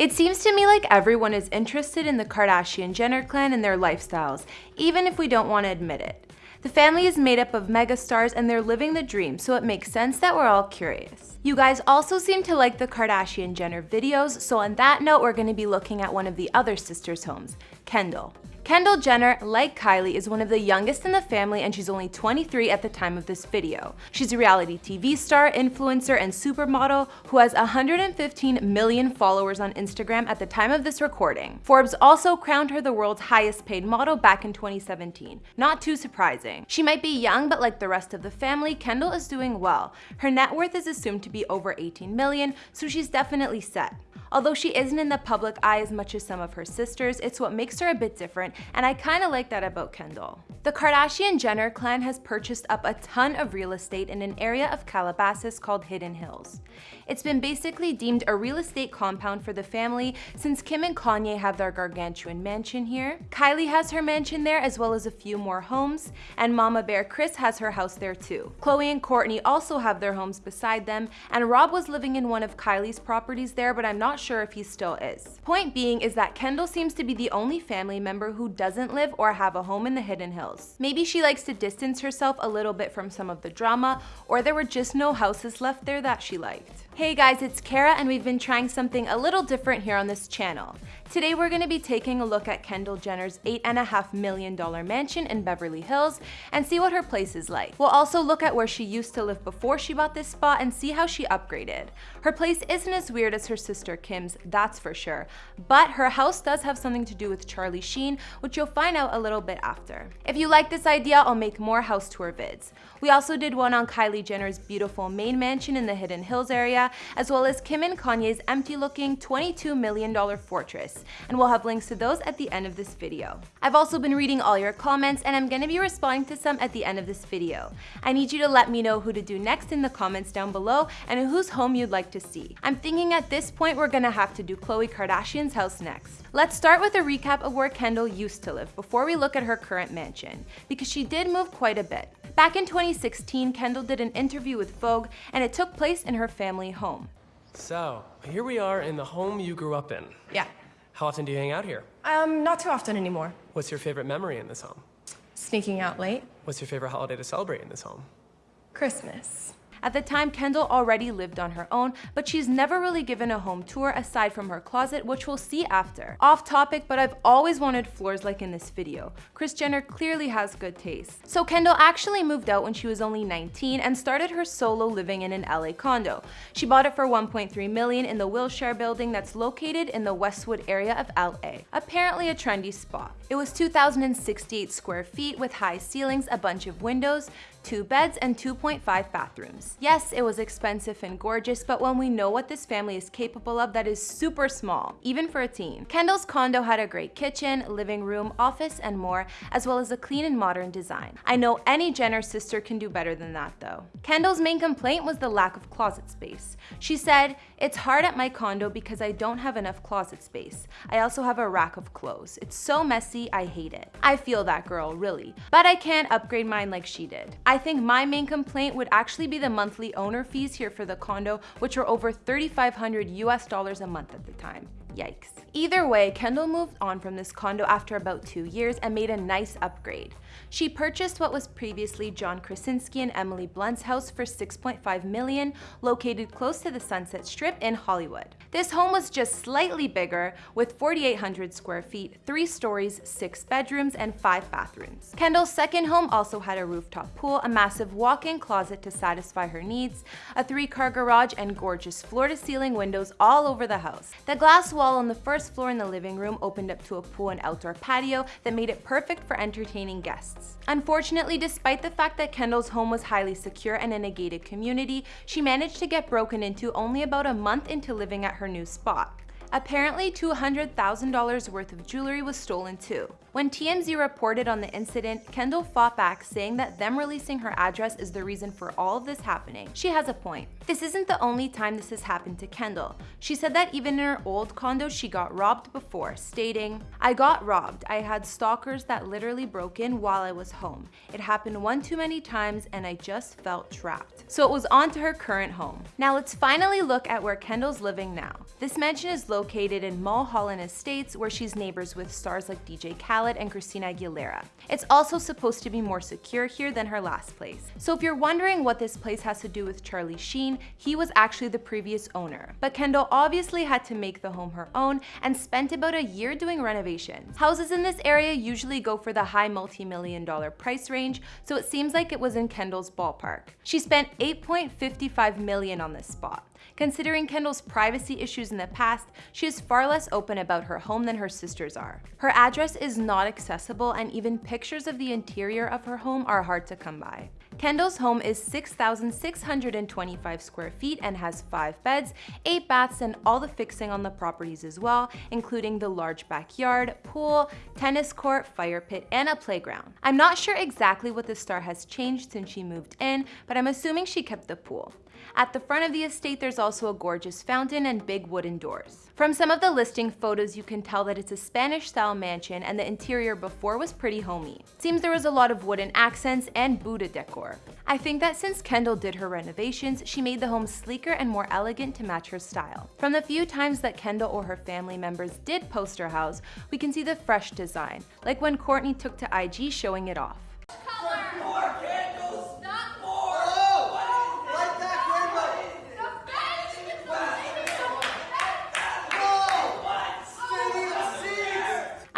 It seems to me like everyone is interested in the Kardashian-Jenner clan and their lifestyles, even if we don't want to admit it. The family is made up of megastars and they're living the dream, so it makes sense that we're all curious. You guys also seem to like the Kardashian-Jenner videos, so on that note, we're going to be looking at one of the other sisters' homes, Kendall. Kendall Jenner, like Kylie, is one of the youngest in the family and she's only 23 at the time of this video. She's a reality TV star, influencer, and supermodel who has 115 million followers on Instagram at the time of this recording. Forbes also crowned her the world's highest paid model back in 2017. Not too surprising. She might be young, but like the rest of the family, Kendall is doing well. Her net worth is assumed to be over 18 million, so she's definitely set. Although she isn't in the public eye as much as some of her sisters, it's what makes her a bit different, and I kinda like that about Kendall. The Kardashian-Jenner clan has purchased up a ton of real estate in an area of Calabasas called Hidden Hills. It's been basically deemed a real estate compound for the family since Kim and Kanye have their gargantuan mansion here. Kylie has her mansion there as well as a few more homes, and Mama Bear Kris has her house there too. Khloe and Kourtney also have their homes beside them, and Rob was living in one of Kylie's properties there, but I'm not sure if he still is. Point being is that Kendall seems to be the only family member who doesn't live or have a home in the Hidden Hills. Maybe she likes to distance herself a little bit from some of the drama, or there were just no houses left there that she liked. Hey guys, it's Kara and we've been trying something a little different here on this channel. Today we're going to be taking a look at Kendall Jenner's $8.5 million mansion in Beverly Hills and see what her place is like. We'll also look at where she used to live before she bought this spot and see how she upgraded. Her place isn't as weird as her sister Kim's, that's for sure, but her house does have something to do with Charlie Sheen, which you'll find out a little bit after. If you like this idea, I'll make more house tour vids. We also did one on Kylie Jenner's beautiful main mansion in the Hidden Hills area, as well as Kim and Kanye's empty-looking $22 million fortress and we'll have links to those at the end of this video. I've also been reading all your comments and I'm gonna be responding to some at the end of this video. I need you to let me know who to do next in the comments down below and whose home you'd like to see. I'm thinking at this point we're gonna have to do Khloe Kardashian's house next. Let's start with a recap of where Kendall used to live before we look at her current mansion, because she did move quite a bit. Back in 2016, Kendall did an interview with Vogue and it took place in her family home. So, here we are in the home you grew up in. Yeah. How often do you hang out here? Um, not too often anymore. What's your favorite memory in this home? Sneaking out late. What's your favorite holiday to celebrate in this home? Christmas. At the time, Kendall already lived on her own, but she's never really given a home tour aside from her closet, which we'll see after. Off topic, but I've always wanted floors like in this video. Kris Jenner clearly has good taste. So Kendall actually moved out when she was only 19 and started her solo living in an LA condo. She bought it for 1.3 million in the Wilshire building that's located in the Westwood area of LA. Apparently a trendy spot. It was 2,068 square feet with high ceilings, a bunch of windows, two beds, and 2.5 bathrooms. Yes, it was expensive and gorgeous, but when we know what this family is capable of, that is super small, even for a teen. Kendall's condo had a great kitchen, living room, office, and more, as well as a clean and modern design. I know any Jenner sister can do better than that though. Kendall's main complaint was the lack of closet space. She said, it's hard at my condo because I don't have enough closet space. I also have a rack of clothes. It's so messy, I hate it. I feel that girl, really. But I can't upgrade mine like she did. I think my main complaint would actually be the monthly owner fees here for the condo, which were over 3,500 US dollars a month at the time. Yikes. Either way, Kendall moved on from this condo after about two years and made a nice upgrade. She purchased what was previously John Krasinski and Emily Blunt's house for 6.5 million, located close to the Sunset Strip in Hollywood. This home was just slightly bigger with 4,800 square feet, three stories, six bedrooms, and five bathrooms. Kendall's second home also had a rooftop pool, a massive walk-in closet to satisfy her needs, a three-car garage, and gorgeous floor-to-ceiling windows all over the house. The glass wall on the first floor in the living room opened up to a pool and outdoor patio that made it perfect for entertaining guests. Unfortunately, despite the fact that Kendall's home was highly secure and in a gated community, she managed to get broken into only about a month into living at her new spot. Apparently $200,000 worth of jewelry was stolen too. When TMZ reported on the incident, Kendall fought back saying that them releasing her address is the reason for all of this happening. She has a point. This isn't the only time this has happened to Kendall. She said that even in her old condo she got robbed before, stating, I got robbed. I had stalkers that literally broke in while I was home. It happened one too many times and I just felt trapped. So it was on to her current home. Now let's finally look at where Kendall's living now. This mansion is located in Mulholland Estates where she's neighbors with stars like DJ Khaled and Christina Aguilera. It's also supposed to be more secure here than her last place. So if you're wondering what this place has to do with Charlie Sheen, he was actually the previous owner. But Kendall obviously had to make the home her own and spent about a year doing renovations. Houses in this area usually go for the high multi-million dollar price range, so it seems like it was in Kendall's ballpark. She spent 8.55 million on this spot. Considering Kendall's privacy issues in the past, she is far less open about her home than her sisters are. Her address is not accessible and even pictures of the interior of her home are hard to come by. Kendall's home is 6,625 square feet and has 5 beds, 8 baths, and all the fixing on the properties as well, including the large backyard, pool, tennis court, fire pit, and a playground. I'm not sure exactly what the star has changed since she moved in, but I'm assuming she kept the pool. At the front of the estate, there's also a gorgeous fountain and big wooden doors. From some of the listing photos, you can tell that it's a Spanish-style mansion and the interior before was pretty homey. Seems there was a lot of wooden accents and Buddha decor. I think that since Kendall did her renovations, she made the home sleeker and more elegant to match her style. From the few times that Kendall or her family members did post her house, we can see the fresh design, like when Kourtney took to IG showing it off.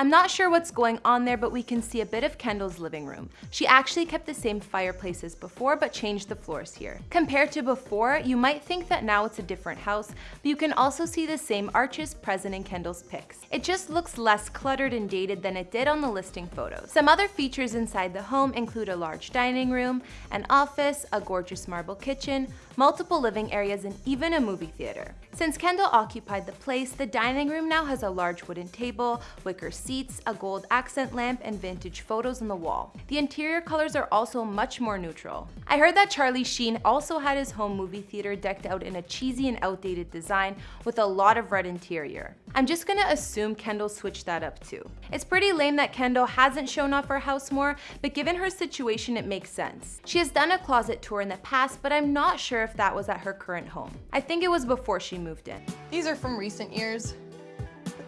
I'm not sure what's going on there, but we can see a bit of Kendall's living room. She actually kept the same fireplace as before, but changed the floors here. Compared to before, you might think that now it's a different house, but you can also see the same arches present in Kendall's pics. It just looks less cluttered and dated than it did on the listing photos. Some other features inside the home include a large dining room, an office, a gorgeous marble kitchen, multiple living areas, and even a movie theater. Since Kendall occupied the place, the dining room now has a large wooden table, wicker seats, a gold accent lamp, and vintage photos on the wall. The interior colors are also much more neutral. I heard that Charlie Sheen also had his home movie theater decked out in a cheesy and outdated design with a lot of red interior. I'm just gonna assume Kendall switched that up too. It's pretty lame that Kendall hasn't shown off her house more, but given her situation, it makes sense. She has done a closet tour in the past, but I'm not sure if that was at her current home. I think it was before she moved in. These are from recent years,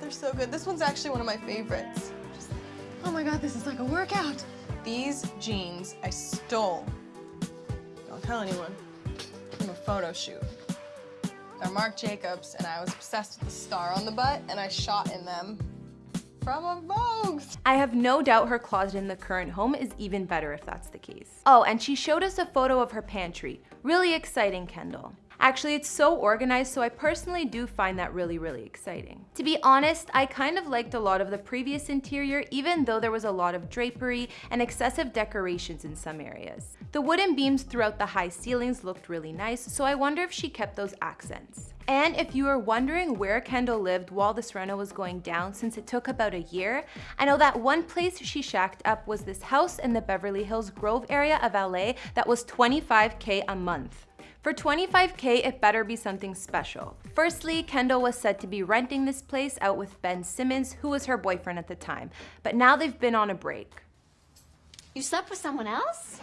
they're so good. This one's actually one of my favorites. Just, oh my god, this is like a workout. These jeans I stole, don't tell anyone, from a photo shoot. They're Marc Jacobs, and I was obsessed with the star on the butt, and I shot in them from a Vogue. I have no doubt her closet in the current home is even better if that's the case. Oh, and she showed us a photo of her pantry. Really exciting, Kendall. Actually, it's so organized, so I personally do find that really, really exciting. To be honest, I kind of liked a lot of the previous interior, even though there was a lot of drapery and excessive decorations in some areas. The wooden beams throughout the high ceilings looked really nice, so I wonder if she kept those accents. And if you are wondering where Kendall lived while this reno was going down since it took about a year, I know that one place she shacked up was this house in the Beverly Hills Grove area of LA that was 25k a month. For 25k, it better be something special. Firstly, Kendall was said to be renting this place out with Ben Simmons, who was her boyfriend at the time, but now they've been on a break. You slept with someone else?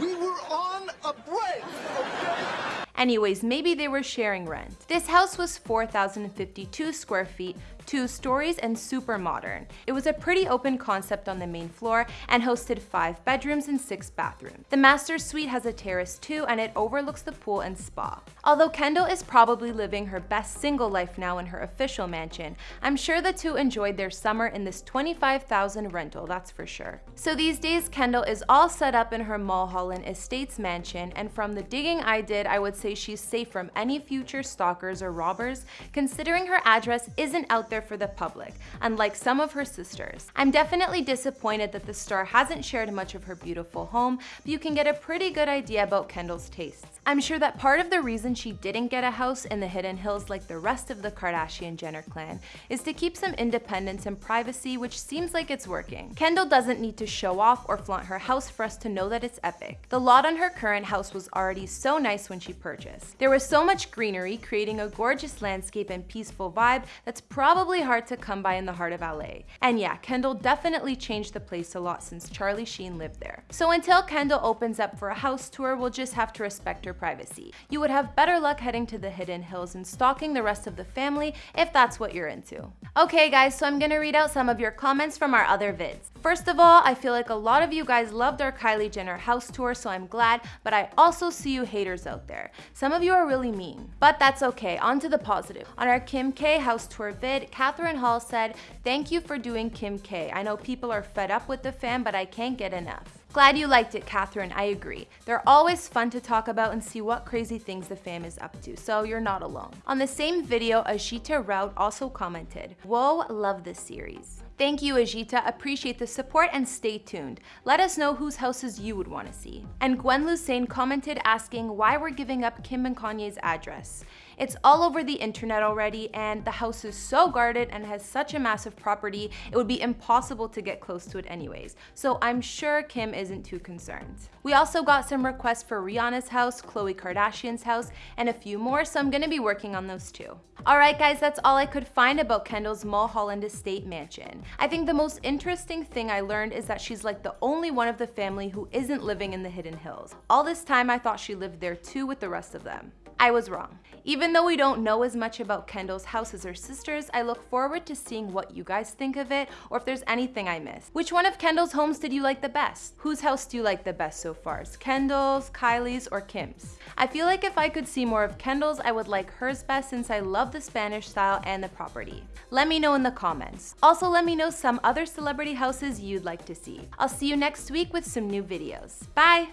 We were on a break, okay? Anyways, maybe they were sharing rent. This house was 4,052 square feet, two stories, and super modern. It was a pretty open concept on the main floor and hosted five bedrooms and six bathrooms. The master suite has a terrace too, and it overlooks the pool and spa. Although Kendall is probably living her best single life now in her official mansion, I'm sure the two enjoyed their summer in this 25,000 rental, that's for sure. So these days, Kendall is all set up in her Mulholland Estates mansion, and from the digging I did, I would say she's safe from any future stalkers or robbers, considering her address isn't out there for the public, unlike some of her sisters. I'm definitely disappointed that the star hasn't shared much of her beautiful home, but you can get a pretty good idea about Kendall's tastes. I'm sure that part of the reason she didn't get a house in the Hidden Hills like the rest of the Kardashian Jenner clan is to keep some independence and privacy, which seems like it's working. Kendall doesn't need to show off or flaunt her house for us to know that it's epic. The lot on her current house was already so nice when she purchased. There was so much greenery, creating a gorgeous landscape and peaceful vibe that's probably hard to come by in the heart of LA. And yeah, Kendall definitely changed the place a lot since Charlie Sheen lived there. So until Kendall opens up for a house tour, we'll just have to respect her privacy. You would have better luck heading to the Hidden Hills and stalking the rest of the family if that's what you're into. Okay guys, so I'm gonna read out some of your comments from our other vids. First of all, I feel like a lot of you guys loved our Kylie Jenner house tour, so I'm glad, but I also see you haters out there. Some of you are really mean, but that's okay, on to the positive. On our Kim K house tour vid, Catherine Hall said, thank you for doing Kim K. I know people are fed up with the fan, but I can't get enough. Glad you liked it, Catherine. I agree. They're always fun to talk about and see what crazy things the fam is up to, so you're not alone. On the same video, Ajita Rout also commented, Whoa, love this series. Thank you, Ajita. Appreciate the support and stay tuned. Let us know whose houses you would want to see. And Gwen Lusain commented asking why we're giving up Kim and Kanye's address. It's all over the internet already, and the house is so guarded and has such a massive property, it would be impossible to get close to it anyways. So I'm sure Kim isn't too concerned. We also got some requests for Rihanna's house, Khloe Kardashian's house, and a few more, so I'm gonna be working on those too. Alright guys, that's all I could find about Kendall's Mulholland Estate mansion. I think the most interesting thing I learned is that she's like the only one of the family who isn't living in the Hidden Hills. All this time I thought she lived there too with the rest of them. I was wrong. Even though we don't know as much about Kendall's house as her sisters, I look forward to seeing what you guys think of it or if there's anything I missed. Which one of Kendall's homes did you like the best? Whose house do you like the best so far? Is Kendall's, Kylie's, or Kim's? I feel like if I could see more of Kendall's, I would like hers best since I love the Spanish style and the property. Let me know in the comments. Also, let me know some other celebrity houses you'd like to see. I'll see you next week with some new videos. Bye!